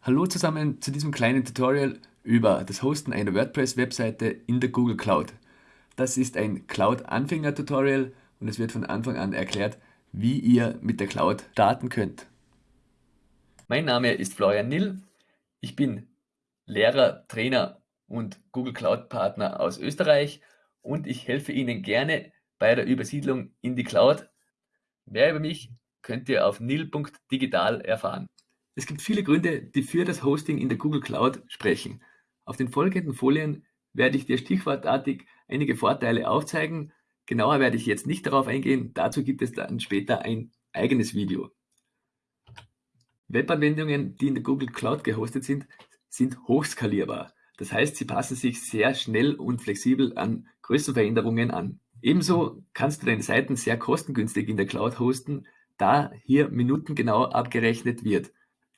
Hallo zusammen zu diesem kleinen Tutorial über das Hosten einer WordPress-Webseite in der Google Cloud. Das ist ein Cloud-Anfänger-Tutorial und es wird von Anfang an erklärt, wie ihr mit der Cloud starten könnt. Mein Name ist Florian Nill. Ich bin Lehrer, Trainer und Google Cloud Partner aus Österreich und ich helfe Ihnen gerne bei der Übersiedlung in die Cloud. Mehr über mich könnt ihr auf nil.digital erfahren. Es gibt viele Gründe, die für das Hosting in der Google Cloud sprechen. Auf den folgenden Folien werde ich dir stichwortartig einige Vorteile aufzeigen. Genauer werde ich jetzt nicht darauf eingehen, dazu gibt es dann später ein eigenes Video. Webanwendungen, die in der Google Cloud gehostet sind, sind hochskalierbar. Das heißt, sie passen sich sehr schnell und flexibel an Größenveränderungen an. Ebenso kannst du deine Seiten sehr kostengünstig in der Cloud hosten, da hier minutengenau abgerechnet wird.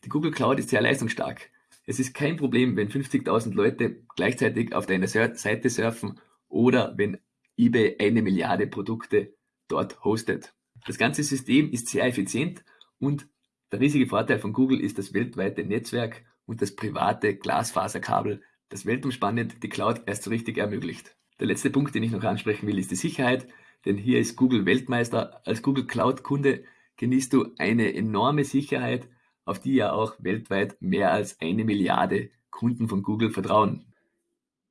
Die Google Cloud ist sehr leistungsstark. Es ist kein Problem, wenn 50.000 Leute gleichzeitig auf deiner Seite surfen oder wenn eBay eine Milliarde Produkte dort hostet. Das ganze System ist sehr effizient und der riesige Vorteil von Google ist das weltweite Netzwerk und das private Glasfaserkabel, das weltumspannend die Cloud erst so richtig ermöglicht. Der letzte Punkt, den ich noch ansprechen will, ist die Sicherheit, denn hier ist Google Weltmeister. Als Google Cloud Kunde genießt du eine enorme Sicherheit auf die ja auch weltweit mehr als eine Milliarde Kunden von Google vertrauen.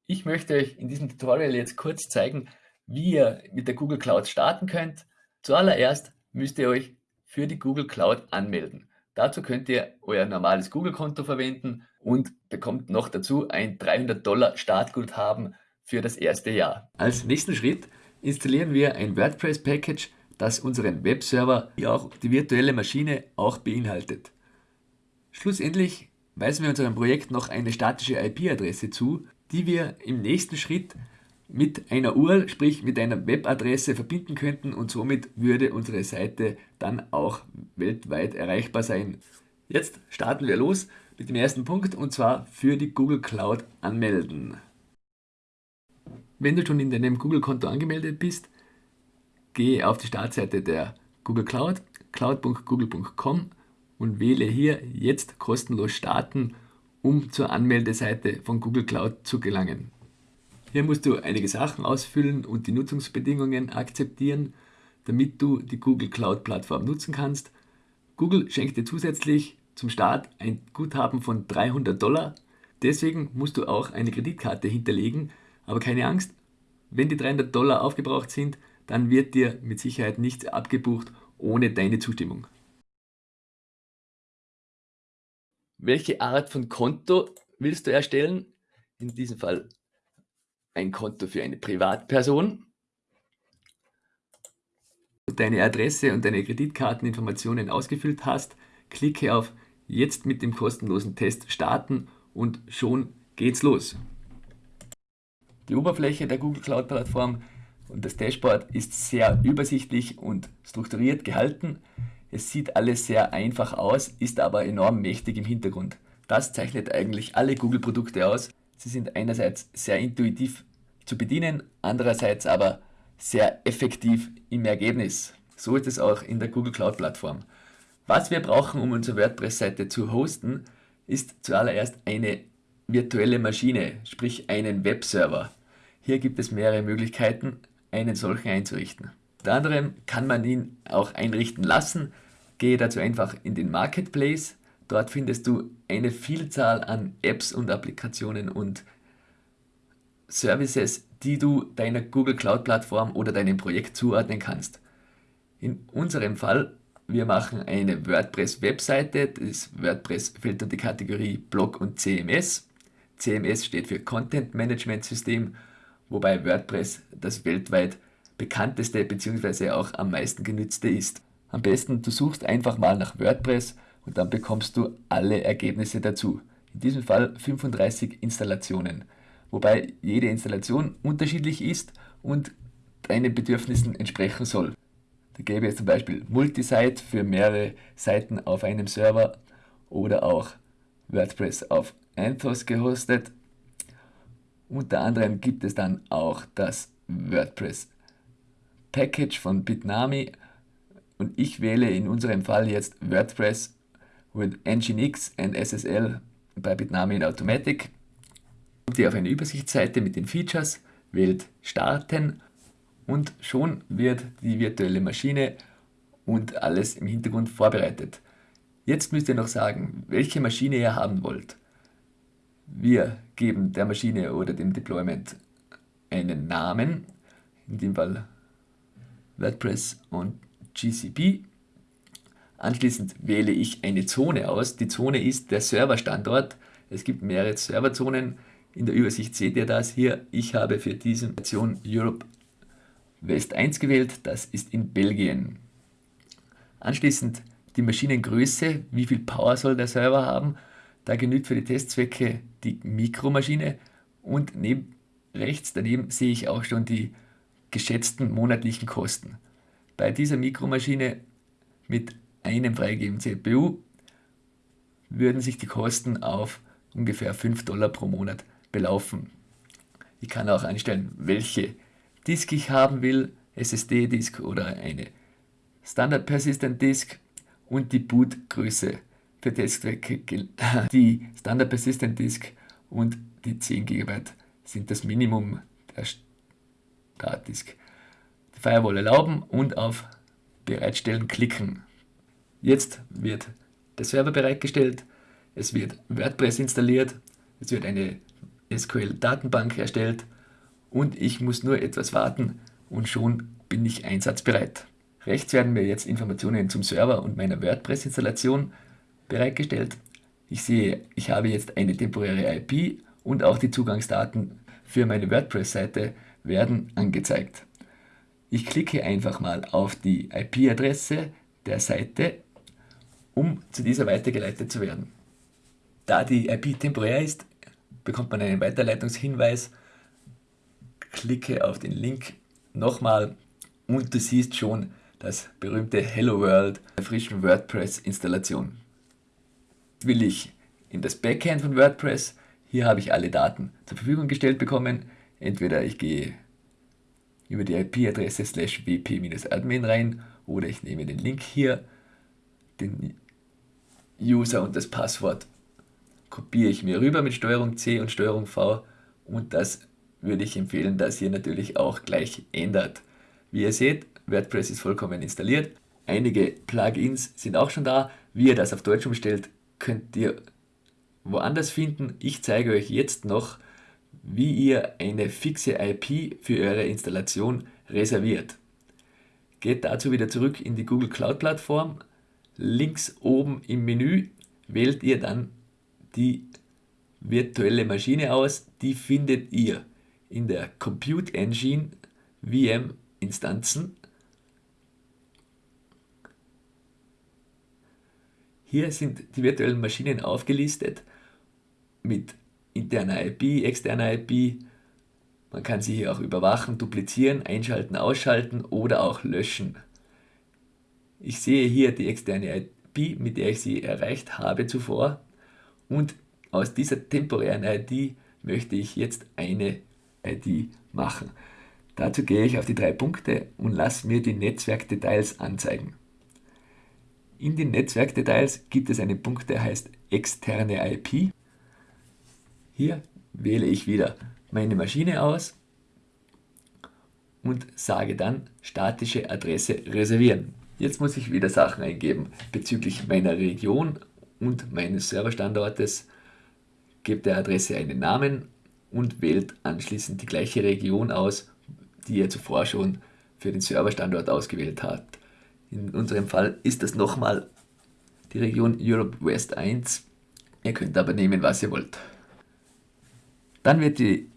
Ich möchte euch in diesem Tutorial jetzt kurz zeigen, wie ihr mit der Google Cloud starten könnt. Zuallererst müsst ihr euch für die Google Cloud anmelden. Dazu könnt ihr euer normales Google-Konto verwenden und bekommt noch dazu ein 300 Dollar Startguthaben für das erste Jahr. Als nächsten Schritt installieren wir ein WordPress-Package, das unseren Webserver wie auch die virtuelle Maschine auch beinhaltet. Schlussendlich weisen wir unserem Projekt noch eine statische IP-Adresse zu, die wir im nächsten Schritt mit einer URL, sprich mit einer Webadresse verbinden könnten und somit würde unsere Seite dann auch weltweit erreichbar sein. Jetzt starten wir los mit dem ersten Punkt und zwar für die Google Cloud anmelden. Wenn du schon in deinem Google-Konto angemeldet bist, gehe auf die Startseite der Google Cloud, cloud.google.com und wähle hier jetzt kostenlos starten, um zur Anmeldeseite von Google Cloud zu gelangen. Hier musst du einige Sachen ausfüllen und die Nutzungsbedingungen akzeptieren, damit du die Google Cloud Plattform nutzen kannst. Google schenkt dir zusätzlich zum Start ein Guthaben von 300 Dollar. Deswegen musst du auch eine Kreditkarte hinterlegen, aber keine Angst, wenn die 300 Dollar aufgebraucht sind, dann wird dir mit Sicherheit nichts abgebucht ohne deine Zustimmung. Welche Art von Konto willst du erstellen? In diesem Fall ein Konto für eine Privatperson. Deine Adresse und deine Kreditkarteninformationen ausgefüllt hast, klicke auf Jetzt mit dem kostenlosen Test starten und schon geht's los. Die Oberfläche der Google Cloud Plattform und das Dashboard ist sehr übersichtlich und strukturiert gehalten. Es sieht alles sehr einfach aus, ist aber enorm mächtig im Hintergrund. Das zeichnet eigentlich alle Google-Produkte aus. Sie sind einerseits sehr intuitiv zu bedienen, andererseits aber sehr effektiv im Ergebnis. So ist es auch in der Google Cloud Plattform. Was wir brauchen, um unsere WordPress-Seite zu hosten, ist zuallererst eine virtuelle Maschine, sprich einen Webserver. Hier gibt es mehrere Möglichkeiten, einen solchen einzurichten. Unter anderem kann man ihn auch einrichten lassen. Gehe dazu einfach in den Marketplace. Dort findest du eine Vielzahl an Apps und Applikationen und Services, die du deiner Google Cloud Plattform oder deinem Projekt zuordnen kannst. In unserem Fall, wir machen eine WordPress-Webseite. Das WordPress fällt unter die Kategorie Blog und CMS. CMS steht für Content Management System, wobei WordPress das weltweit bekannteste bzw. auch am meisten genützte ist. Am besten du suchst einfach mal nach WordPress und dann bekommst du alle Ergebnisse dazu. In diesem Fall 35 Installationen, wobei jede Installation unterschiedlich ist und deinen Bedürfnissen entsprechen soll. Da gäbe es zum Beispiel Multisite für mehrere Seiten auf einem Server oder auch WordPress auf Anthos gehostet. Unter anderem gibt es dann auch das WordPress Package von Bitnami und ich wähle in unserem Fall jetzt WordPress with Nginx and SSL bei Bitnami in Automatic. Kommt ihr auf eine Übersichtsseite mit den Features, wählt Starten und schon wird die virtuelle Maschine und alles im Hintergrund vorbereitet. Jetzt müsst ihr noch sagen, welche Maschine ihr haben wollt. Wir geben der Maschine oder dem Deployment einen Namen, in dem Fall WordPress und GCP. Anschließend wähle ich eine Zone aus. Die Zone ist der Serverstandort. Es gibt mehrere Serverzonen. In der Übersicht seht ihr das hier. Ich habe für diese Nation Europe West 1 gewählt. Das ist in Belgien. Anschließend die Maschinengröße. Wie viel Power soll der Server haben? Da genügt für die Testzwecke die Mikromaschine. Und neben, rechts daneben sehe ich auch schon die geschätzten monatlichen Kosten. Bei dieser Mikromaschine mit einem freigegebenen CPU würden sich die Kosten auf ungefähr 5 Dollar pro Monat belaufen. Ich kann auch einstellen, welche Disk ich haben will, SSD-Disk oder eine Standard Persistent Disk und die Bootgröße für Testzwecke. Die Standard Persistent Disk und die 10 GB sind das Minimum der Startdisk. Die Firewall erlauben und auf Bereitstellen klicken. Jetzt wird der Server bereitgestellt, es wird WordPress installiert, es wird eine SQL-Datenbank erstellt und ich muss nur etwas warten und schon bin ich einsatzbereit. Rechts werden mir jetzt Informationen zum Server und meiner WordPress-Installation bereitgestellt. Ich sehe, ich habe jetzt eine temporäre IP und auch die Zugangsdaten für meine WordPress-Seite werden angezeigt. Ich klicke einfach mal auf die IP-Adresse der Seite, um zu dieser weitergeleitet zu werden. Da die IP temporär ist, bekommt man einen Weiterleitungshinweis. Klicke auf den Link nochmal und du siehst schon das berühmte Hello World der frischen WordPress-Installation. Will ich in das Backend von WordPress, hier habe ich alle Daten zur Verfügung gestellt bekommen. Entweder ich gehe über die IP-Adresse slash wp-admin rein oder ich nehme den Link hier, den User und das Passwort kopiere ich mir rüber mit STRG C und STRG V und das würde ich empfehlen, dass ihr natürlich auch gleich ändert. Wie ihr seht, WordPress ist vollkommen installiert. Einige Plugins sind auch schon da. Wie ihr das auf Deutsch umstellt, könnt ihr woanders finden. Ich zeige euch jetzt noch, wie ihr eine fixe IP für eure Installation reserviert. Geht dazu wieder zurück in die Google Cloud Plattform. Links oben im Menü wählt ihr dann die virtuelle Maschine aus. Die findet ihr in der Compute Engine VM Instanzen. Hier sind die virtuellen Maschinen aufgelistet mit interner IP, externer IP. Man kann sie hier auch überwachen, duplizieren, einschalten, ausschalten oder auch löschen. Ich sehe hier die externe IP, mit der ich sie erreicht habe zuvor und aus dieser temporären ID möchte ich jetzt eine ID machen. Dazu gehe ich auf die drei Punkte und lasse mir die Netzwerkdetails anzeigen. In den Netzwerkdetails gibt es einen Punkt, der heißt externe IP. Hier wähle ich wieder meine Maschine aus und sage dann statische Adresse reservieren. Jetzt muss ich wieder Sachen eingeben bezüglich meiner Region und meines Serverstandortes. Gebt der Adresse einen Namen und wählt anschließend die gleiche Region aus, die ihr zuvor schon für den Serverstandort ausgewählt habt. In unserem Fall ist das nochmal die Region Europe West 1. Ihr könnt aber nehmen, was ihr wollt. Dann wird die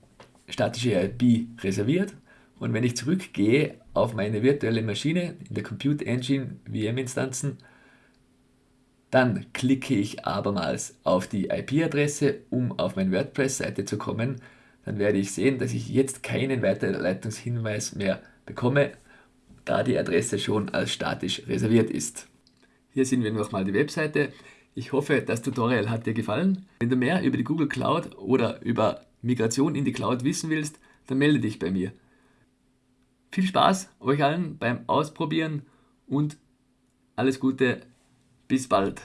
statische IP reserviert und wenn ich zurückgehe auf meine virtuelle Maschine in der Compute Engine VM-Instanzen, dann klicke ich abermals auf die IP-Adresse, um auf meine WordPress-Seite zu kommen. Dann werde ich sehen, dass ich jetzt keinen Weiterleitungshinweis mehr bekomme, da die Adresse schon als statisch reserviert ist. Hier sehen wir nochmal die Webseite. Ich hoffe, das Tutorial hat dir gefallen. Wenn du mehr über die Google Cloud oder über Migration in die Cloud wissen willst, dann melde dich bei mir. Viel Spaß euch allen beim Ausprobieren und alles Gute, bis bald.